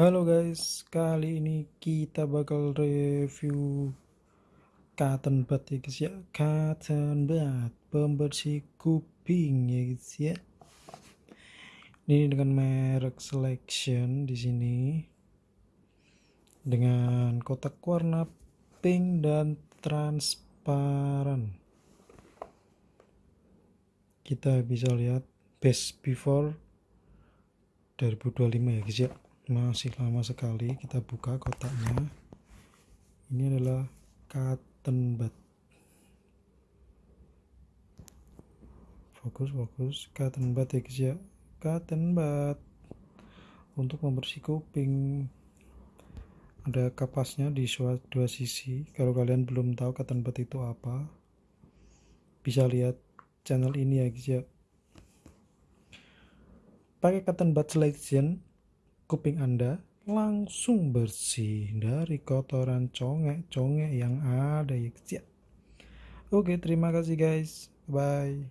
Halo guys, kali ini kita bakal review cotton bud ya guys ya. Cotton bud, pembersih kuping ya guys ya. Ini dengan merek selection di sini. Dengan kotak warna pink dan transparan. Kita bisa lihat best before 2025 ya guys ya masih lama sekali kita buka kotaknya. Ini adalah cotton bud fokus fokus. Cotton bud ya guys ya. Cotton bud untuk membersih kuping. Ada kapasnya di dua sisi. Kalau kalian belum tahu cotton bud itu apa bisa lihat channel ini ya guys ya. Pakai cotton bud selection kuping Anda langsung bersih dari kotoran congek-congek yang ada ya. Oke, terima kasih guys. Bye.